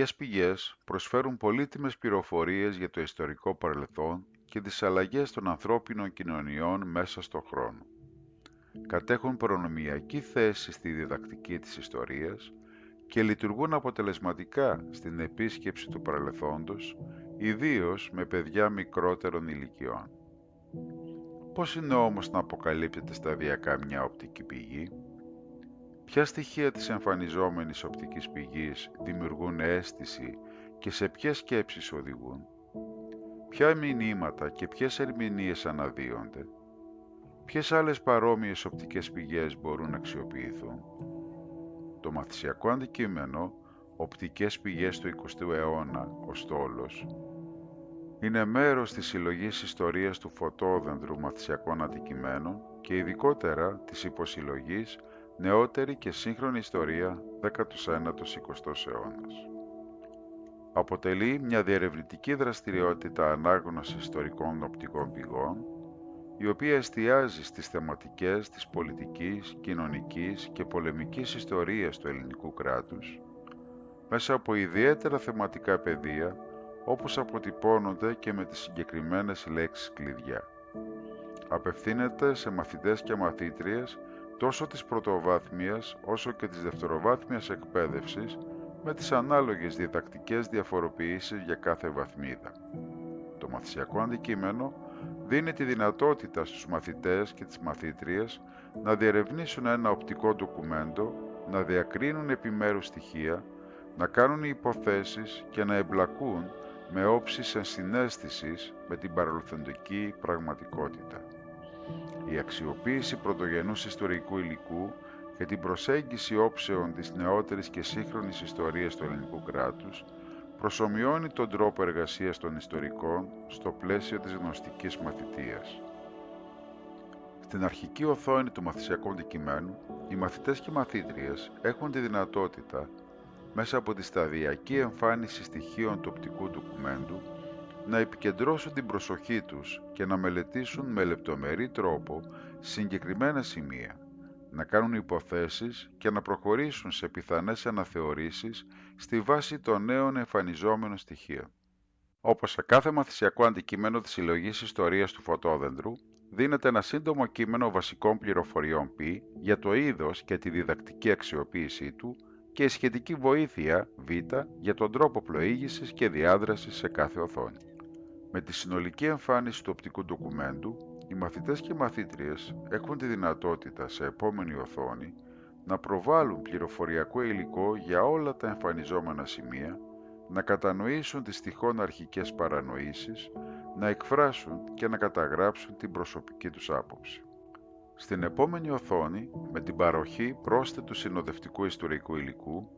οπτικές πηγές προσφέρουν πολύτιμες πληροφορίες για το ιστορικό παρελθόν και τις αλλαγές των ανθρώπινων κοινωνιών μέσα στον χρόνο. Κατέχουν προνομιακή θέση στη διδακτική της ιστορίας και λειτουργούν αποτελεσματικά στην επίσκεψη του παρελθόντος, ιδίως με παιδιά μικρότερων ηλικιών. Πώς είναι όμως να αποκαλύπτεται σταδιακά μια οπτική πηγή; Ποια στοιχεία της εμφανιζόμενης οπτικής πηγής δημιουργούν αίσθηση και σε ποιες σκέψεις οδηγούν; Ποια μηνύματα και ποιες ερμηνείες αναδύονται; Ποιες άλλες παρόμοιες οπτικές πηγές μπορούν να αξιοποιηθούν; Το μαθησιακό αντικείμενο «Οπτικές πηγές του 20ου αιώνα» ο στόλος είναι μέρος της συλλογής ιστορίας του φωτόδεντρου μαθησιακών αντικειμένων και ειδικότερα της υποσυλλογής νεότερη και σύγχρονη ιστορία 19ος-20ος αιώνας. Αποτελεί μια διερευνητική δραστηριότητα ανάγνωσης ιστορικών οπτικών πηγών, η οποία εστιάζει στις θεματικές της πολιτικής, κοινωνικής και πολεμικής ιστορίας του ελληνικού κράτους, μέσα από ιδιαίτερα θεματικά πεδία, όπως αποτυπώνονται και με τις συγκεκριμένες λέξεις κλειδιά. Απευθύνεται σε μαθητές και μαθήτριες τόσο της πρωτοβάθμιας όσο και της δευτεροβάθμιας εκπαίδευσης με τις ανάλογες διδακτικές διαφοροποιήσεις για κάθε βαθμίδα. Το μαθησιακό αντικείμενο δίνει τη δυνατότητα στους μαθητές και τις μαθήτριες να διερευνήσουν ένα οπτικό ντοκουμέντο, να διακρίνουν επιμέρους στοιχεία, να κάνουν υποθέσεις και να εμπλακούν με όψεις ενσυναίσθησης με την παρελθοντική πραγματικότητα η αξιοποίηση πρωτογενούς ιστορικού υλικού και την προσέγγιση όψεων της νεότερης και σύγχρονης ιστορίας του ελληνικού κράτους προσωμιώνει τον τρόπο εργασίας των ιστορικών στο πλαίσιο της γνωστικής μαθητείας. Στην αρχική οθόνη του μαθησιακού αντικειμένου, οι μαθητές και μαθήτριες έχουν τη δυνατότητα, μέσα από τη σταδιακή εμφάνιση στοιχείων του οπτικού ντοκουμέντου, να επικεντρώσουν την προσοχή τους και να μελετήσουν με λεπτομερή τρόπο συγκεκριμένα σημεία, να κάνουν υποθέσεις και να προχωρήσουν σε πιθανές αναθεωρήσεις στη βάση των νέων εμφανιζόμενων στοιχείων. Όπως σε κάθε μαθησιακό αντικείμενο της συλλογής ιστορίας του φωτόδεντρου, δίνεται ένα σύντομο κείμενο βασικών πληροφοριών π για το είδος και τη διδακτική αξιοποίησή του και η σχετική βοήθεια β για τον τρόπο πλοήγησης και διάδρασης σε κάθε οθόνη. Με τη συνολική εμφάνιση του οπτικού ντοκουμέντου, οι μαθητές και μαθήτριες έχουν τη δυνατότητα σε επόμενη οθόνη να προβάλλουν πληροφοριακό υλικό για όλα τα εμφανιζόμενα σημεία, να κατανοήσουν τις τυχόν αρχικές παρανοήσεις, να εκφράσουν και να καταγράψουν την προσωπική τους άποψη. Στην επόμενη οθόνη, με την παροχή πρόσθετου συνοδευτικού ιστορικού υλικού,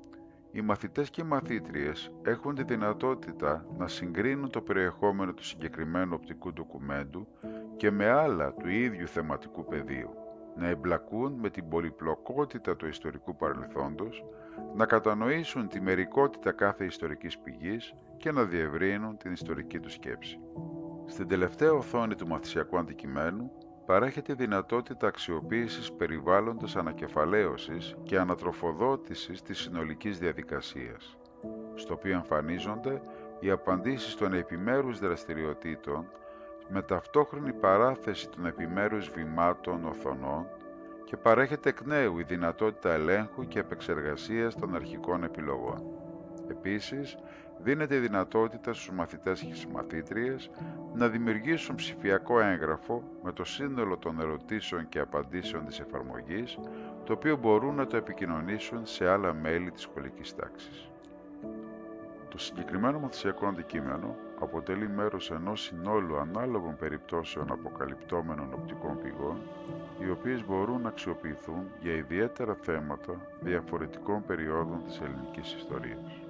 οι μαθητές και οι μαθήτριες έχουν τη δυνατότητα να συγκρίνουν το περιεχόμενο του συγκεκριμένου οπτικού ντοκουμέντου και με άλλα του ίδιου θεματικού πεδίου, να εμπλακούν με την πολυπλοκότητα του ιστορικού παρελθόντος, να κατανοήσουν τη μερικότητα κάθε ιστορικής πηγής και να διευρύνουν την ιστορική τους σκέψη. Στην τελευταία οθόνη του μαθησιακού αντικειμένου παρέχεται η δυνατότητα αξιοποίησης περιβάλλοντος ανακεφαλαίωσης και ανατροφοδότησης της συνολικής διαδικασίας, στο οποίο εμφανίζονται οι απαντήσεις των επιμέρους δραστηριοτήτων με ταυτόχρονη παράθεση των επιμέρους βημάτων οθονών και παρέχεται εκ νέου η δυνατότητα ελέγχου και επεξεργασίας των αρχικών επιλογών. Επίσης, δίνεται η δυνατότητα στους μαθητές και στις μαθήτριες να δημιουργήσουν ψηφιακό έγγραφο με το σύνολο των ερωτήσεων και απαντήσεων της εφαρμογής, το οποίο μπορούν να το επικοινωνήσουν σε άλλα μέλη της σχολικής τάξης. Το συγκεκριμένο μαθησιακό αντικείμενο αποτελεί μέρος ενός συνόλου ανάλογων περιπτώσεων αποκαλυπτόμενων οπτικών πηγών, οι οποίες μπορούν να αξιοποιηθούν για ιδιαίτερα θέματα διαφορετικών περιόδων της ελληνικής ιστορίας.